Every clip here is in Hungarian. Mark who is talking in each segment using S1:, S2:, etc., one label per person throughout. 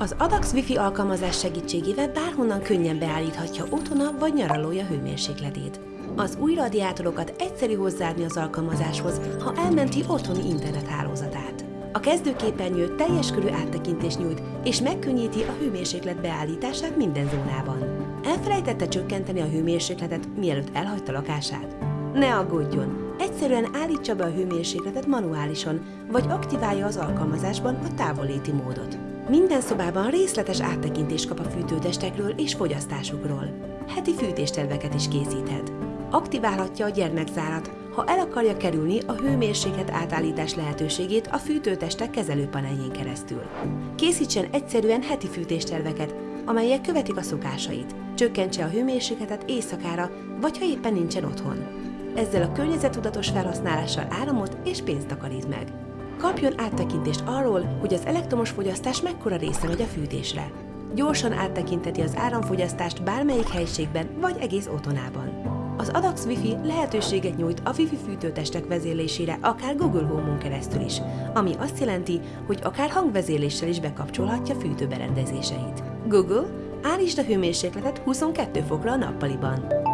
S1: Az Adax Wi-Fi alkalmazás segítségével bárhonnan könnyen beállíthatja otthona vagy nyaralója hőmérsékletét. Az új radiátorokat egyszerű hozzáadni az alkalmazáshoz, ha elmenti otthoni internethálózatát. A kezdőképernyő teljes körű áttekintést nyújt, és megkönnyíti a hőmérséklet beállítását minden zónában. Elfelejtette csökkenteni a hőmérsékletet, mielőtt elhagyta lakását? Ne aggódjon! Egyszerűen állítsa be a hőmérsékletet manuálisan, vagy aktiválja az alkalmazásban a távolléti módot. Minden szobában részletes áttekintést kap a fűtőtestekről és fogyasztásukról. Heti fűtésterveket is készíthet. Aktiválhatja a gyermekzárat, ha el akarja kerülni a hőmérséklet átállítás lehetőségét a fűtőtestek kezelőpaneljén keresztül. Készítsen egyszerűen heti fűtésterveket, amelyek követik a szokásait. Csökkentse a hőmérsékletet éjszakára, vagy ha éppen nincsen otthon. Ezzel a környezetudatos felhasználással áramot és pénzt takarít meg. Kapjon áttekintést arról, hogy az elektromos fogyasztás mekkora része megy a fűtésre. Gyorsan áttekinteti az áramfogyasztást bármelyik helyiségben vagy egész otthonában. Az Adax Wi-Fi lehetőséget nyújt a Wi-Fi fűtőtestek vezérlésére akár Google Home-on keresztül is, ami azt jelenti, hogy akár hangvezérléssel is bekapcsolhatja fűtőberendezéseit. Google, állítsd a hőmérsékletet 22 fokra a nappaliban.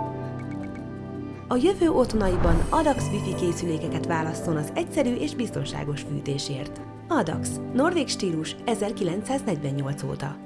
S1: A jövő otthonaiban Adax Wi-Fi készülékeket válasszon az egyszerű és biztonságos fűtésért. Adax, norvég stílus 1948 óta.